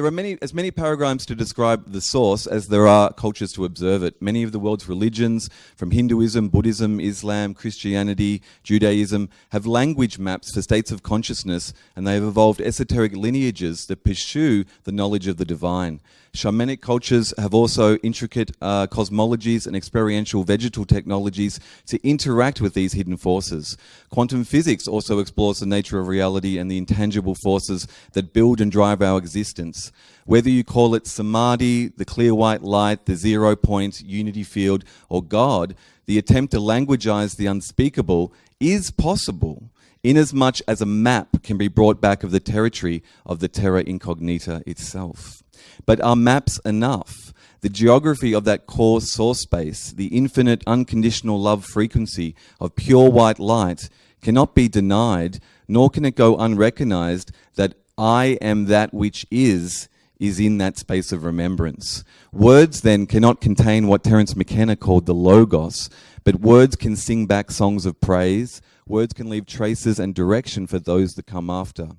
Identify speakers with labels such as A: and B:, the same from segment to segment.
A: There are many, as many paradigms to describe the source as there are cultures to observe it. Many of the world's religions, from Hinduism, Buddhism, Islam, Christianity, Judaism, have language maps for states of consciousness, and they have evolved esoteric lineages that pursue the knowledge of the divine. Shamanic cultures have also intricate uh, cosmologies and experiential vegetal technologies to interact with these hidden forces. Quantum physics also explores the nature of reality and the intangible forces that build and drive our existence. Whether you call it samadhi, the clear white light, the zero point, unity field, or God, the attempt to languagize the unspeakable is possible inasmuch as a map can be brought back of the territory of the terra incognita itself. But are maps enough? The geography of that core source space, the infinite unconditional love frequency of pure white light, cannot be denied, nor can it go unrecognized that I am that which is, is in that space of remembrance. Words then cannot contain what Terence McKenna called the logos, but words can sing back songs of praise, words can leave traces and direction for those that come after.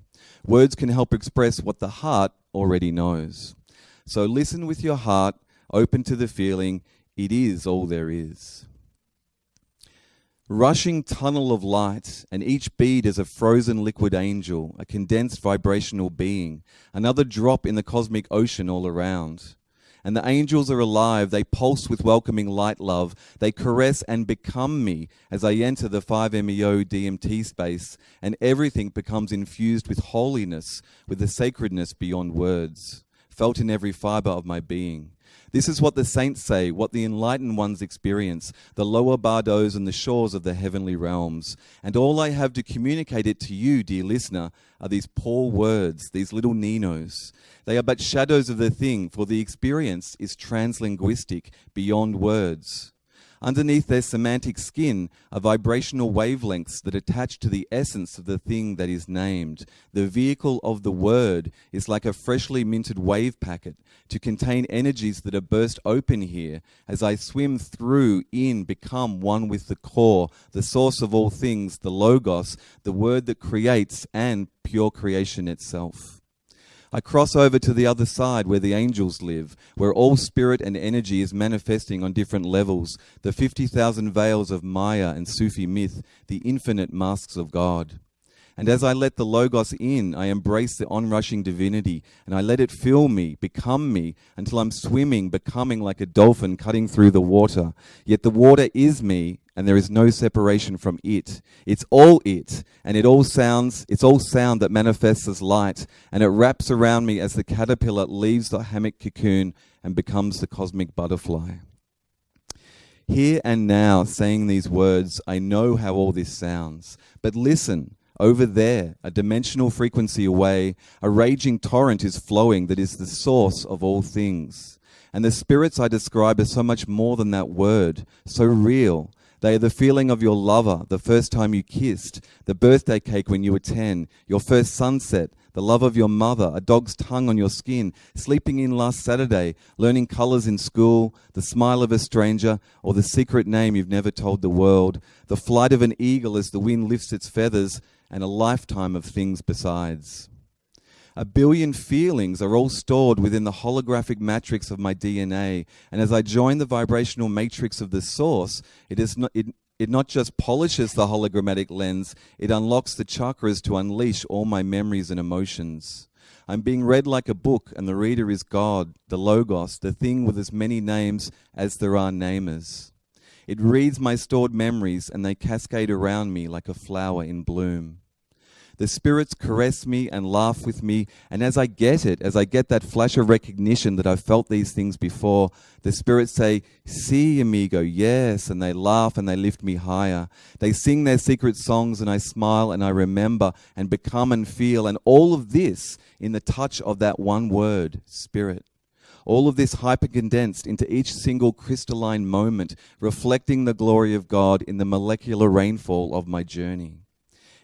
A: Words can help express what the heart already knows. So listen with your heart, open to the feeling, it is all there is. Rushing tunnel of light, and each bead is a frozen liquid angel, a condensed vibrational being, another drop in the cosmic ocean all around. And the angels are alive, they pulse with welcoming light love, they caress and become me as I enter the 5MEO DMT space, and everything becomes infused with holiness, with a sacredness beyond words felt in every fiber of my being. This is what the saints say, what the enlightened ones experience, the lower bardos and the shores of the heavenly realms. And all I have to communicate it to you, dear listener, are these poor words, these little ninos. They are but shadows of the thing, for the experience is translinguistic, beyond words. Underneath their semantic skin are vibrational wavelengths that attach to the essence of the thing that is named. The vehicle of the word is like a freshly minted wave packet to contain energies that are burst open here as I swim through, in, become one with the core, the source of all things, the Logos, the word that creates, and pure creation itself. I cross over to the other side where the angels live, where all spirit and energy is manifesting on different levels, the 50,000 veils of Maya and Sufi myth, the infinite masks of God. And as I let the Logos in, I embrace the onrushing divinity, and I let it fill me, become me, until I'm swimming, becoming like a dolphin cutting through the water. Yet the water is me, and there is no separation from it. It's all it, and it all sounds, it's all sound that manifests as light, and it wraps around me as the caterpillar leaves the hammock cocoon and becomes the cosmic butterfly. Here and now, saying these words, I know how all this sounds, but listen, over there, a dimensional frequency away, a raging torrent is flowing that is the source of all things. And the spirits I describe are so much more than that word, so real, they are the feeling of your lover, the first time you kissed, the birthday cake when you were 10, your first sunset, the love of your mother, a dog's tongue on your skin, sleeping in last Saturday, learning colors in school, the smile of a stranger, or the secret name you've never told the world, the flight of an eagle as the wind lifts its feathers, and a lifetime of things besides. A billion feelings are all stored within the holographic matrix of my DNA. And as I join the vibrational matrix of the source, it, is not, it, it not just polishes the hologrammatic lens, it unlocks the chakras to unleash all my memories and emotions. I'm being read like a book, and the reader is God, the Logos, the thing with as many names as there are namers. It reads my stored memories, and they cascade around me like a flower in bloom. The spirits caress me and laugh with me. And as I get it, as I get that flash of recognition that I've felt these things before, the spirits say, See, amigo, yes. And they laugh and they lift me higher. They sing their secret songs and I smile and I remember and become and feel. And all of this in the touch of that one word, spirit. All of this hyper condensed into each single crystalline moment, reflecting the glory of God in the molecular rainfall of my journey.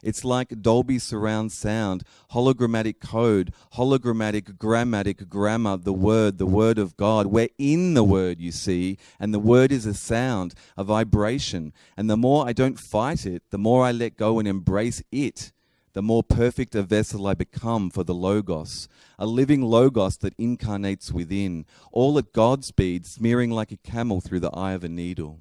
A: It's like Dolby surround sound, hologrammatic code, hologrammatic grammatic grammar, the word, the word of God. We're in the word, you see, and the word is a sound, a vibration. And the more I don't fight it, the more I let go and embrace it, the more perfect a vessel I become for the Logos, a living Logos that incarnates within, all at God's speed, smearing like a camel through the eye of a needle.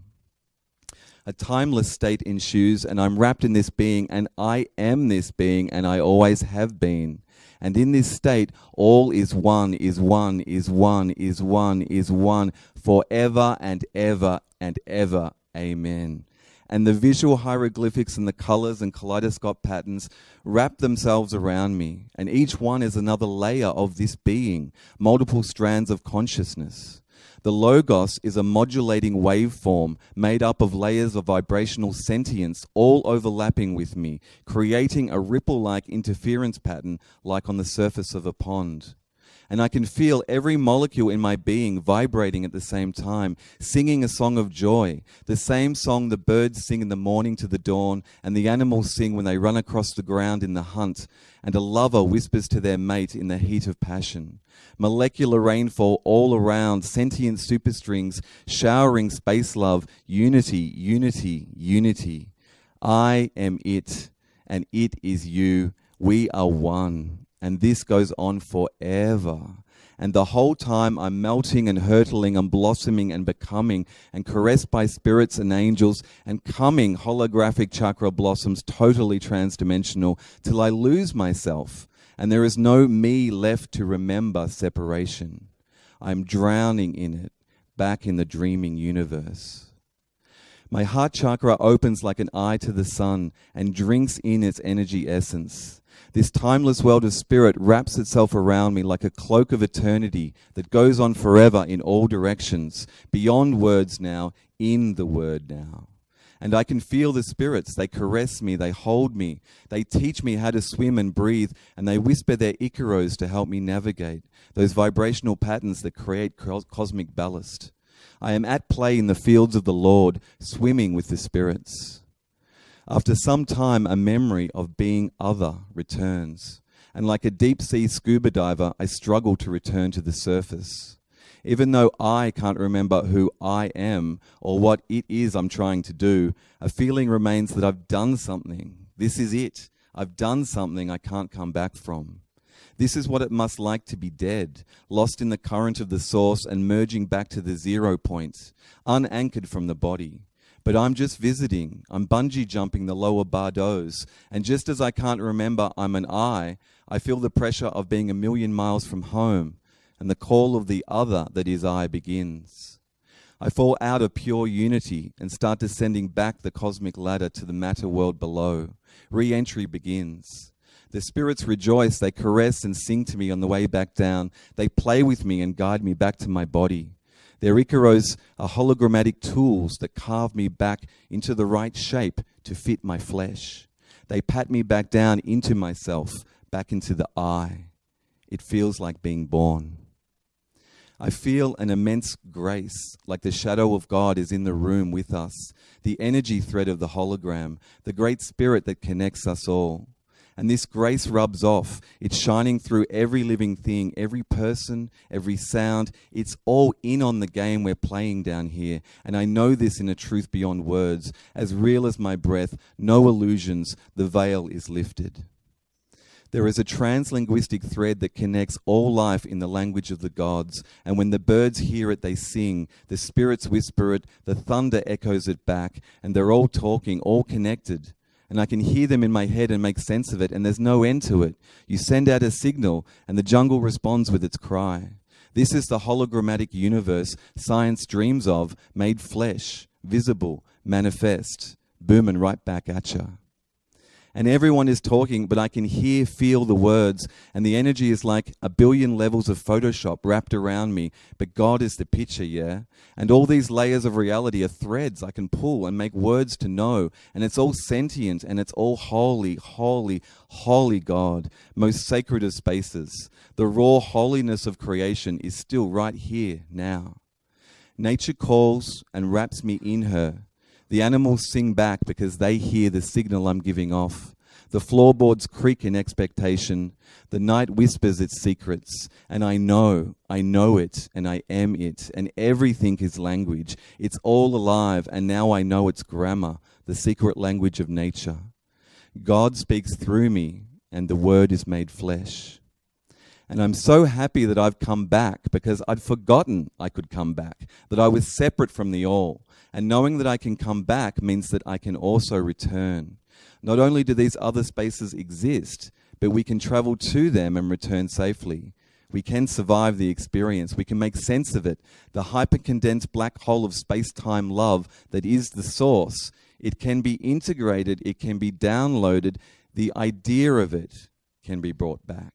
A: A timeless state ensues, and I'm wrapped in this being, and I am this being, and I always have been. And in this state, all is one, is one, is one, is one, is one, forever and ever and ever. Amen. And the visual hieroglyphics and the colors and kaleidoscope patterns wrap themselves around me, and each one is another layer of this being, multiple strands of consciousness. The Logos is a modulating waveform made up of layers of vibrational sentience all overlapping with me, creating a ripple like interference pattern like on the surface of a pond and I can feel every molecule in my being vibrating at the same time, singing a song of joy, the same song the birds sing in the morning to the dawn, and the animals sing when they run across the ground in the hunt, and a lover whispers to their mate in the heat of passion. Molecular rainfall all around, sentient superstrings, showering space love, unity, unity, unity. I am it, and it is you. We are one. And this goes on forever. And the whole time I'm melting and hurtling and blossoming and becoming and caressed by spirits and angels and coming holographic chakra blossoms totally transdimensional till I lose myself and there is no me left to remember separation. I'm drowning in it, back in the dreaming universe. My heart chakra opens like an eye to the sun and drinks in its energy essence. This timeless world of spirit wraps itself around me like a cloak of eternity that goes on forever in all directions, beyond words now, in the word now. And I can feel the spirits. They caress me, they hold me, they teach me how to swim and breathe, and they whisper their icaros to help me navigate those vibrational patterns that create cosmic ballast. I am at play in the fields of the Lord, swimming with the spirits. After some time, a memory of being other returns. And like a deep sea scuba diver, I struggle to return to the surface. Even though I can't remember who I am or what it is I'm trying to do, a feeling remains that I've done something. This is it. I've done something I can't come back from. This is what it must like to be dead, lost in the current of the source and merging back to the zero point, unanchored from the body but I'm just visiting. I'm bungee jumping the lower bardos. And just as I can't remember I'm an I, I feel the pressure of being a million miles from home, and the call of the other that is I begins. I fall out of pure unity and start descending back the cosmic ladder to the matter world below. Re entry begins. The spirits rejoice, they caress and sing to me on the way back down. They play with me and guide me back to my body. Their Icaros are hologrammatic tools that carve me back into the right shape to fit my flesh. They pat me back down into myself, back into the I. It feels like being born. I feel an immense grace, like the shadow of God is in the room with us, the energy thread of the hologram, the great spirit that connects us all. And this grace rubs off. It's shining through every living thing, every person, every sound. It's all in on the game we're playing down here. And I know this in a truth beyond words. As real as my breath, no illusions, the veil is lifted. There is a translinguistic thread that connects all life in the language of the gods. And when the birds hear it, they sing. The spirits whisper it. The thunder echoes it back. And they're all talking, all connected and I can hear them in my head and make sense of it, and there's no end to it. You send out a signal, and the jungle responds with its cry. This is the hologrammatic universe science dreams of, made flesh, visible, manifest, booming right back at you and everyone is talking, but I can hear, feel the words, and the energy is like a billion levels of Photoshop wrapped around me. But God is the picture, yeah? And all these layers of reality are threads I can pull and make words to know, and it's all sentient and it's all holy, holy, holy God, most sacred of spaces. The raw holiness of creation is still right here now. Nature calls and wraps me in her. The animals sing back because they hear the signal I'm giving off. The floorboards creak in expectation. The night whispers its secrets. And I know, I know it, and I am it. And everything is language. It's all alive, and now I know its grammar, the secret language of nature. God speaks through me, and the Word is made flesh. And I'm so happy that I've come back because I'd forgotten I could come back, that I was separate from the all. And knowing that I can come back means that I can also return. Not only do these other spaces exist, but we can travel to them and return safely. We can survive the experience. We can make sense of it. The hypercondensed black hole of space time love that is the source. It can be integrated, it can be downloaded. The idea of it can be brought back.